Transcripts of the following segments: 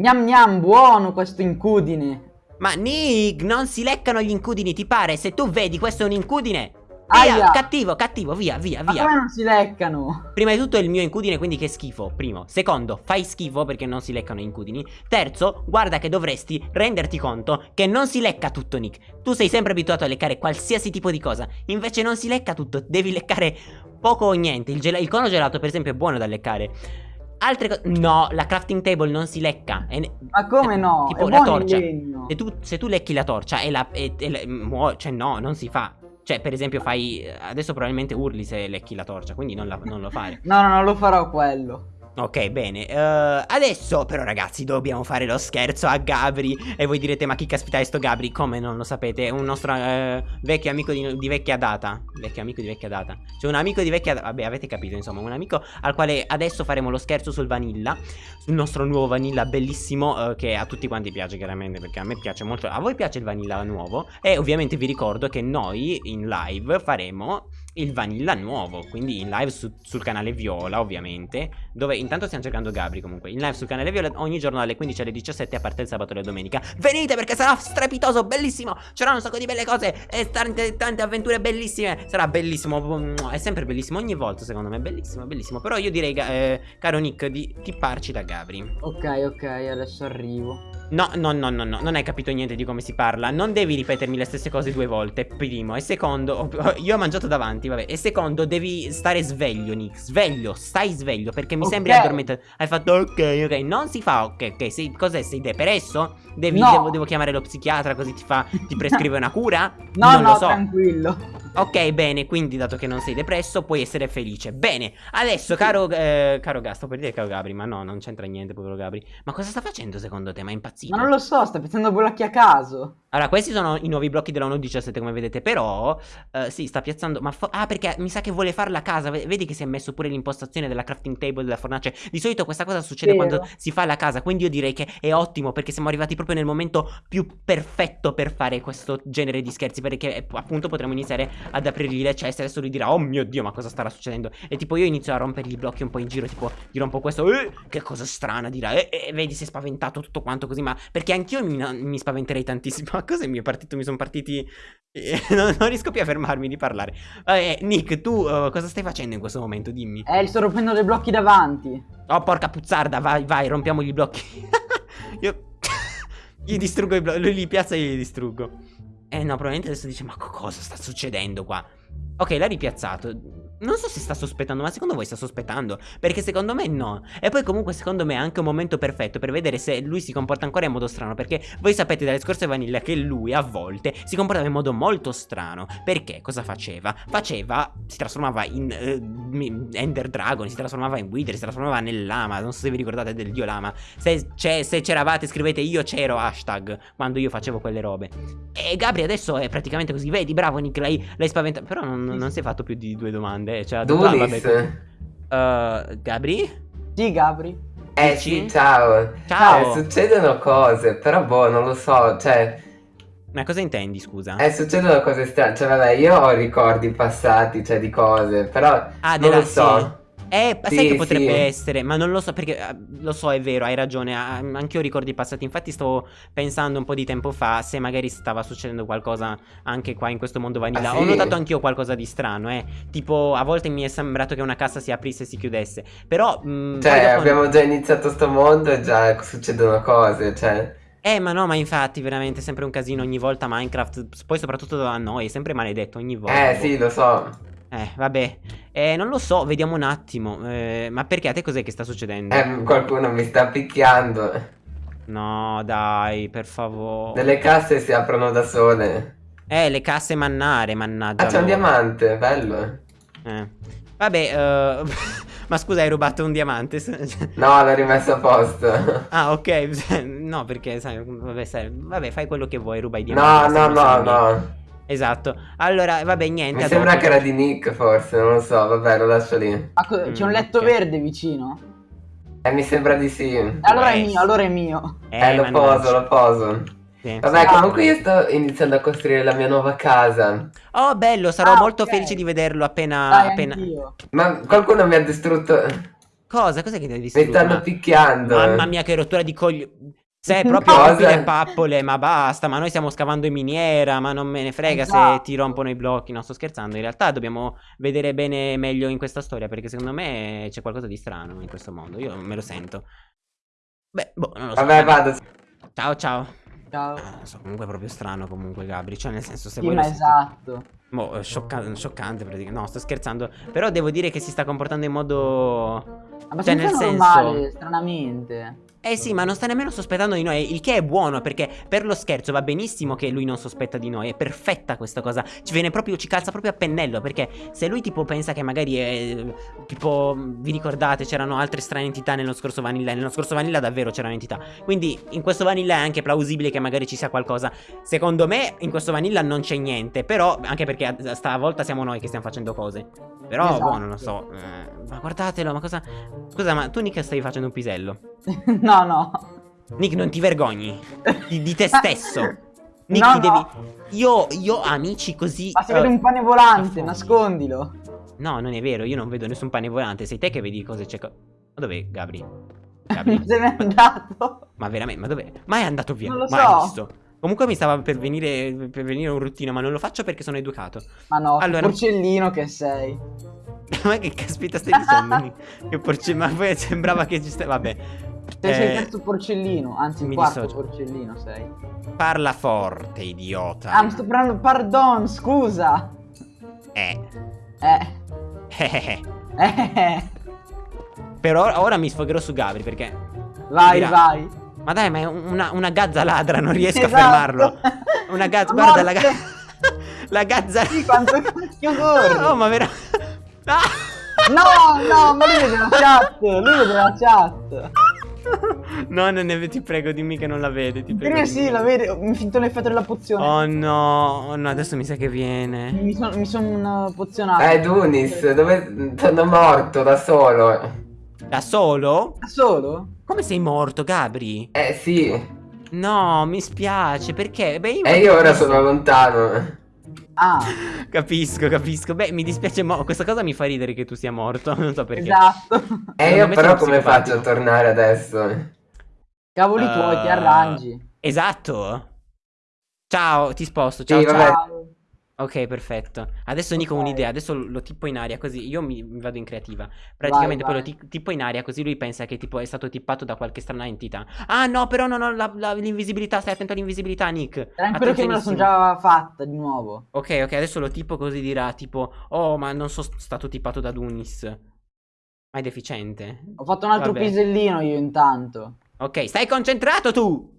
Gnam gnam, buono questo incudine. Ma Nick, non si leccano gli incudini, ti pare? Se tu vedi, questo è un incudine. Aia. Via, cattivo, cattivo, via, via, Ma via. come non si leccano? Prima di tutto è il mio incudine, quindi che schifo. Primo. Secondo, fai schifo perché non si leccano gli incudini. Terzo, guarda che dovresti renderti conto che non si lecca tutto, Nick. Tu sei sempre abituato a leccare qualsiasi tipo di cosa. Invece non si lecca tutto, devi leccare poco o niente. Il, il cono gelato, per esempio, è buono da leccare. Altre cose. No, la crafting table non si lecca. È Ma come no? Tipo è la torcia. Se tu, se tu lecchi la torcia e la. E, e la- cioè, no, non si fa. Cioè, per esempio, fai. Adesso probabilmente urli se lecchi la torcia, quindi non, la- non lo fare. No, no, non lo farò quello. Ok, bene. eh, adesso, però, ragazzi, dobbiamo fare lo scherzo a Gabri. E voi direte, ma chi caspita è sto Gabri? Come non lo sapete? È un nostro eh, vecchio amico di, di vecchia data. Vecchio amico di vecchia data. Cioè, un amico di vecchia data. Vabbè, avete capito, insomma, un amico al quale adesso faremo lo scherzo sul vanilla. Sul nostro nuovo vanilla bellissimo. eh, che a tutti quanti piace, chiaramente. Perché a me piace molto. A voi piace il vanilla nuovo? E ovviamente vi ricordo che noi in live faremo il vanilla nuovo. Quindi in live su- sul canale Viola, ovviamente. Dove intanto stiamo cercando Gabri comunque. In live sul canale Viola ogni giorno dalle 15 alle 17 a parte il sabato e la domenica. Venite perché sarà strepitoso, bellissimo. C'erano un sacco di belle cose e tante, tante avventure bellissime. Sarà bellissimo. È sempre bellissimo ogni volta, secondo me. Bellissimo, bellissimo. Però io direi, eh, caro Nick, di tipparci da Gabri. Ok, ok, adesso arrivo. No, no, no, no, no, non hai capito niente di come si parla. Non devi ripetermi le stesse cose due volte. Primo. E secondo, io ho mangiato davanti, vabbè. E secondo, devi stare sveglio, Nick. Sveglio, stai sveglio. Perché mi Ok. sembri addormentato. Hai fatto ok, ok. Non si fa ok, ok. Sei, cos'è? Sei depresso? Devi, No. devo, devo chiamare lo psichiatra così ti fa, ti prescrive una cura? No, non no, lo so. tranquillo. Ok, bene, quindi dato che non sei depresso, puoi essere felice. Bene, adesso, caro, eh, caro Gas, sto per dire caro Gabri, ma no, non c'entra niente, povero Gabri. Ma cosa sta facendo secondo te? Ma è impazzito? Ma non lo so, sta piazzando blocchi a caso. Allora, questi sono i nuovi blocchi della 1.17, come vedete, però, eh, sì, sta piazzando, ma, ah, perché mi sa che vuole farla a casa, vedi che si è messo pure l'impostazione della crafting table, della fornace. Di solito questa cosa succede Vero. quando si fa la casa, quindi io direi che è ottimo, perché siamo arrivati proprio nel momento più perfetto per fare questo genere di scherzi, perché eh, appunto potremo iniziare ad aprirgli le ceste, adesso lui dirà, oh mio Dio, ma cosa starà succedendo? E tipo io inizio a rompergli i blocchi un po' in giro, tipo, gli rompo questo, eh, che cosa strana, dirà, eh, eh, vedi, si è spaventato tutto quanto così, ma perché anch'io mi, mi spaventerei tantissimo, ma cosa mi è partito? Mi sono partiti, eh, non, non riesco più a fermarmi di parlare. Eh, Nick, tu eh, cosa stai facendo in questo momento? Dimmi. Eh, sto rompendo dei blocchi davanti. Oh, porca puzzarda, vai, vai, rompiamo gli blocchi. Io gli distruggo i blocchi, lui li piazza e io li distruggo. Eh no, probabilmente adesso dice, ma co- cosa sta succedendo qua? Ok, l'ha ripiazzato. Non so se sta sospettando, ma secondo voi sta sospettando? Perché secondo me no. E poi comunque secondo me è anche un momento perfetto per vedere se lui si comporta ancora in modo strano. Perché voi sapete dalle scorse vanille che lui a volte si comportava in modo molto strano. Perché cosa faceva? Faceva, si trasformava in mi- Ender Dragon, si trasformava in Wither, si trasformava nel lama. Non so se vi ricordate del dio lama. Se, c'è- se c'eravate scrivete io c'ero hashtag quando io facevo quelle robe. E Gabri adesso è praticamente così. Vedi, bravo Nick, l'hai spaventato. Però non, non si è fatto più di due domande. Cioè, ah, vabbè, Dulis. Uh, Gabri? Sì, Gabri. Eh sì, ciao. Ciao. Eh, succedono cose, però boh, non lo so, cioè, Ma cosa intendi, scusa? eh, succedono cose strane, cioè vabbè, io ho ricordi passati, cioè di cose, però ah, non della lo so. sì. Eh, sai Sì, che potrebbe sì. essere, ma non lo so perché eh, lo so, è vero, hai ragione. ah, Anch'io ho ricordi passati. Infatti, stavo pensando un po' di tempo fa se magari stava succedendo qualcosa anche qua in questo mondo vanilla. Ah, Ho sì? notato anch'io qualcosa di strano, eh. Tipo, a volte mi è sembrato che una cassa si aprisse e si chiudesse. Però, mh, poi Cioè, abbiamo già iniziato sto mondo e già succedono cose, cioè. Eh, ma no, ma infatti, veramente sempre un casino ogni volta. Minecraft, poi soprattutto da noi, è sempre maledetto ogni volta. Eh sì, lo so. Eh, vabbè. Eh, non lo so, vediamo un attimo. Eh, ma perché a te cos'è che sta succedendo? Eh, qualcuno mi sta picchiando. No, dai, per favore. Delle casse si aprono da sole. Eh, le casse mannare, mannaggia. Ah, c'è un diamante, bello. Eh. Vabbè, eh, ma scusa, hai rubato un diamante? No, l'ho rimesso a posto. ah, ok. No, perché, sai, vabbè, sai, vabbè, fai quello che vuoi, ruba i No, diamanti. no, no, mio. no. Esatto. Allora, vabbè, niente. Mi sembra che era di Nick, forse, non lo so. Vabbè, lo lascio lì. Ah, co- c'è un letto ok. verde vicino. Eh, mi sembra di sì. Allora è essere. mio, allora è mio. Eh, lo mannaggia. poso, lo poso. Sì. Vabbè, Ah. comunque io sto iniziando a costruire la mia nuova casa. Oh, bello, sarò Ah, molto ok. felice di vederlo appena... Dai, appena... Ma qualcuno mi ha distrutto. Cosa? Cos'è che ti Mi distrutto? stanno Ma- picchiando. Mamma mia, che rottura di coglioni. Sei proprio rompile le pappole, ma basta, ma noi stiamo scavando in miniera, ma non me ne frega se Esatto. ti rompono i blocchi, no, sto scherzando, in realtà dobbiamo vedere bene meglio in questa storia, perché secondo me c'è qualcosa di strano in questo mondo, io me lo sento. Beh, boh, non lo so. Vabbè, vado. Ciao, ciao. Ciao. Ah, non so, comunque è proprio strano comunque Gabri, cioè nel senso se Sì, voi ma esatto. Boh, sciocca- scioccante praticamente. No, sto scherzando. Però devo dire che si sta comportando in modo. Abbastanza Cioè, nel senso- normale, stranamente. Eh sì, ma non sta nemmeno sospettando di noi. Il che è buono, perché per lo scherzo va benissimo che lui non sospetta di noi. È perfetta questa cosa. Ci viene proprio, ci calza proprio a pennello. Perché se lui tipo pensa che magari è. Tipo, vi ricordate, c'erano altre strane entità nello scorso Vanilla. Nello scorso Vanilla davvero c'erano entità. Quindi in questo Vanilla è anche plausibile che magari ci sia qualcosa. Secondo me, in questo Vanilla non c'è niente. Però, anche perché a- stavolta siamo noi che stiamo facendo cose. Però, Esatto. boh, non lo so. Eh, ma guardatelo, ma cosa. Scusa, ma tu, Nick, stavi facendo un pisello. no, no. Nick, non ti vergogni di, di te stesso. Nick, No, ti devi. no. Io, io amici così. Ma se eh, vedi un pane volante, nascondilo. No, non è vero, io non vedo nessun pane volante. Sei te che vedi cose c'è. co- Ma dov'è Gabri? Gabri? se n'è andato. ma veramente, ma dov'è? Ma è andato via. Non lo ma so. visto? Comunque mi stava per venire, per venire un ruttino, ma non lo faccio perché sono educato. Ma no, che Allora- porcellino che sei. ma che caspita stai dicendo? Che porce... Ma poi sembrava che ci stai. Vabbè. Sei, sei il Eh, terzo porcellino, anzi il quarto dissocio. porcellino sei. Parla forte, idiota. Ah, mi sto parlando, pardon, scusa. Eh. Eh, Eh. eh, Però ora mi sfogherò su Gabri perché. vai, Dirà. vai. Ma dai, ma è una, una gazza ladra, non riesco Esatto. a fermarlo. Una gazza, guarda la gazza. La gazza. Sì, quanto cacchio corri. Oh, ma vera. Ah! No, no, ma lui vede la chat, lui vede la chat. No, non ne ti prego, dimmi che non la vede. Ti prego. Dimmi sì, la vede, mi finto l'effetto della pozione. Oh no, oh no, adesso mi sa che viene. Mi sono mi son pozionato. Eh, Dunis, dove sono morto da solo? Da solo? Da solo? Come sei morto, Gabri? Eh, sì. No, mi spiace, perché? Beh, io, E io ora sono lontano. Ah, Capisco, capisco. Beh, mi dispiace, mo- questa cosa mi fa ridere che tu sia morto. Non so perché. esatto. E Secondo io me però come faccio a tornare adesso? Cavoli tuoi, ti Eh, arrangi. Esatto. Ciao, ti sposto. Ciao, Sì, ciao. vabbè. Ok, perfetto. Adesso Nico ho un'idea. Adesso lo tipo in aria così. Io mi, mi vado in creativa. Praticamente Vai, poi lo ti- tipo in aria così lui pensa che tipo è stato tippato da qualche strana entità. Ah no, però non ho l'invisibilità. Stai attento all'invisibilità, Nick. Tranquillo che me la sono già fatta di nuovo. Ok, ok, adesso lo tipo così dirà tipo Oh, ma non sono stato tippato da Dunis. Ma è deficiente. Ho fatto un altro Vabbè. pisellino io intanto. Ok, stai concentrato tu!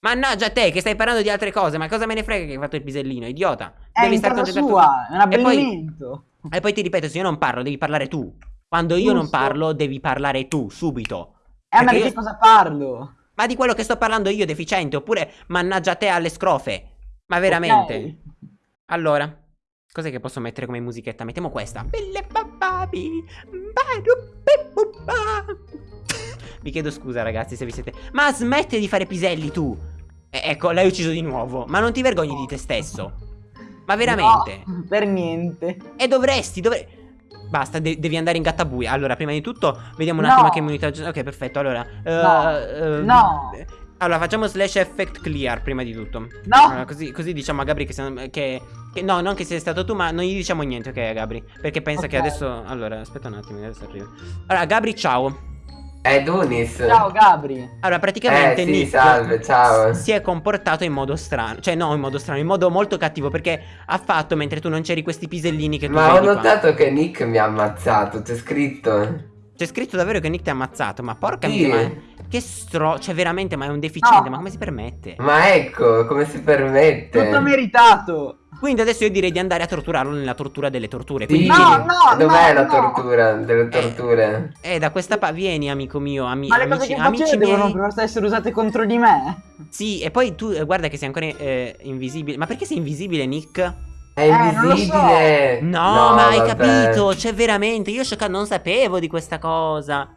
Mannaggia te che stai parlando di altre cose, ma cosa me ne frega che hai fatto il pisellino, idiota? È in casa sua, è un E poi- abbellimento. E poi ti ripeto, se io non parlo, devi parlare tu. Quando io non Giusto. parlo, devi parlare tu, subito. Eh, ma di io- che cosa parlo? Ma di quello che sto parlando io, deficiente, oppure mannaggia te alle scrofe. Ma veramente. Ok. Allora, cos'è che posso mettere come musichetta? Mettiamo questa. Vi chiedo scusa, ragazzi, se vi siete. Ma smetti di fare piselli tu. E- ecco, l'hai ucciso di nuovo. Ma non ti vergogni di te stesso. Ma veramente. No, per niente. E dovresti, dovresti. Basta, de- devi andare in gattabuia. Allora, prima di tutto, vediamo un No. attimo che immunità. Ok, perfetto. Allora, No. eh, eh, No. Allora, facciamo slash effect clear prima di tutto. No. Allora, così, così diciamo a Gabri che, siamo- che, che- No, non che sei stato tu, ma non gli diciamo niente, ok, Gabri? Perché pensa che Ok. adesso. Allora, aspetta un attimo, adesso arrivo. Allora, Gabri, ciao. Eh, Dunis. Ciao Gabri. Allora, praticamente Eh, sì, Nick salve, ciao. si è comportato in modo strano. Cioè, no, in modo strano, in modo molto cattivo. Perché ha fatto mentre tu non c'eri questi pisellini che tu Ma ho vedi qua. notato che Nick mi ha ammazzato, c'è scritto. C'è scritto davvero che Nick ti ha ammazzato. Ma porca Sì. miseria, ma che stro. Cioè, veramente, ma è un deficiente. No. Ma come si permette? Ma ecco, come si permette? Tutto meritato. Quindi adesso io direi di andare a torturarlo nella tortura delle torture. Quindi, No, no, Dov'è no, la no. tortura delle torture? eh, da questa pa- vieni, amico mio, ami- Ma le cose amici, che amici facevo devono miei. per essere usate contro di me. Sì, e poi tu, eh, guarda che sei ancora eh, invisibile. Ma perché sei invisibile, Nick? È non lo so. invisibile. No, ma hai vabbè. capito, cioè veramente, io non sapevo di questa cosa.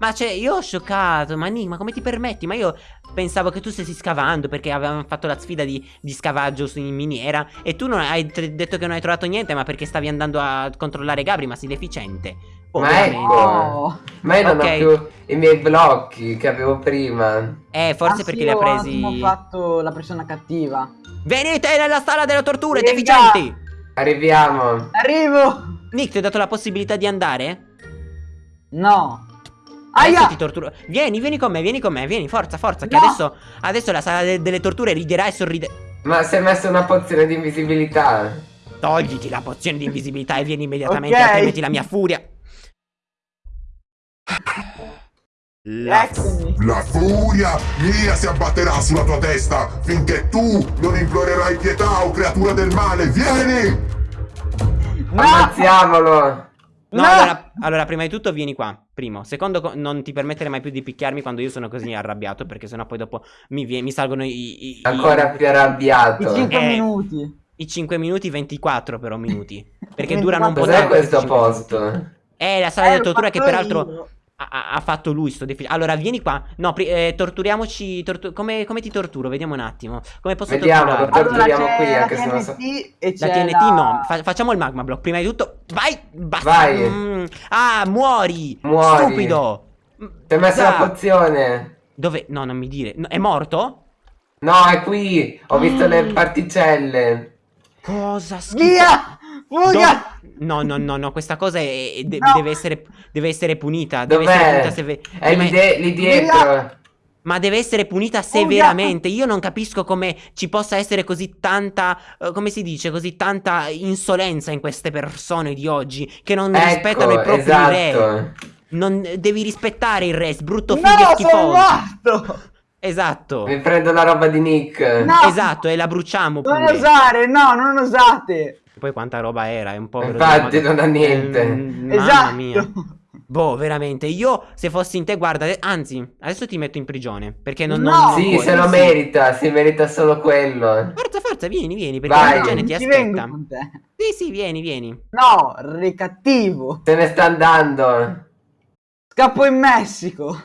Ma cioè, io ho scioccato, ma Nick, ma come ti permetti? Ma io pensavo che tu stessi scavando perché avevamo fatto la sfida di, di scavaggio su in miniera e tu non hai detto che non hai trovato niente, ma perché stavi andando a controllare Gabri, ma sei deficiente. Ma Ovviamente. ecco. No. Ma io non Ok. ho più i miei blocchi che avevo prima. Eh, forse Ah, perché sì, li ha ho presi. fatto la persona cattiva. Venite nella sala delle torture, Venga! deficienti! Arriviamo. Arrivo! Nick, ti ho dato la possibilità di andare? No. Aia! ti torturo. Vieni, vieni con me, vieni con me, vieni, forza, forza. Che No! adesso, adesso la sala de- delle torture riderà e sorride. Ma si è messo una pozione di invisibilità. Togliti la pozione di invisibilità e vieni immediatamente, Ok. altrimenti la mia furia. La. La furia mia si abbatterà sulla tua testa finché tu non implorerai pietà o creatura del male. Vieni! No! Ammazziamolo. No, No! allora, allora, prima di tutto vieni qua. Primo. Secondo, co- non ti permettere mai più di picchiarmi quando io sono così arrabbiato. Perché sennò poi dopo mi, vie- mi salgono i, i, i- Ancora più arrabbiato. I 5 Eh. minuti. i 5 minuti, 24 però minuti. Perché 24 durano un po' Cos'è tanto questo 25 minuti. posto? È la sala Eh, l'ho tortura che peraltro io. Ha, fatto lui sto defi- Allora vieni qua. No, eh, torturiamoci. tortu- come, come ti torturo? Vediamo un attimo. Come posso Vediamo, torturarti? Allora qui, la anche se non so- TNT e La TNT no, Fa- facciamo il magma block. Prima di tutto, vai, basta. Vai. Mm. Ah, muori. Muori. Stupido. Ti hai messo Da. la pozione. Dove? No, non mi dire. No, è morto? No, è qui. Ho visto le Mm. particelle. Cosa schifo. Via! Fuga! No, no, no, no, questa cosa è- è- de- No. deve, essere, deve essere punita. Deve essere punita seve- È prima- lì, dietro. Ma deve essere punita severamente. Io non capisco come ci possa essere così tanta. eh, come si dice? Così tanta insolenza in queste persone di oggi. Che non rispettano i Ecco, propri re. esatto. Non, devi rispettare il re, brutto figlio No, sono schifoso. morto! Esatto. Mi prendo la roba di Nick. No! Esatto, e la bruciamo Non pure. osare, no, non osate! Poi quanta roba era, è un povero Infatti, non ha niente. Mamma esatto! mia. Boh, veramente, io se fossi in te, guarda, anzi, adesso ti metto in prigione, perché non... No! non- Sì, puoi. se lo sì. merita, si merita solo quello. Forza, forza, vieni, vieni, perché Vai. la gente ti aspetta. Sì, sì, vieni, vieni. No, re cattivo. Se ne sta andando. Scappo in Messico.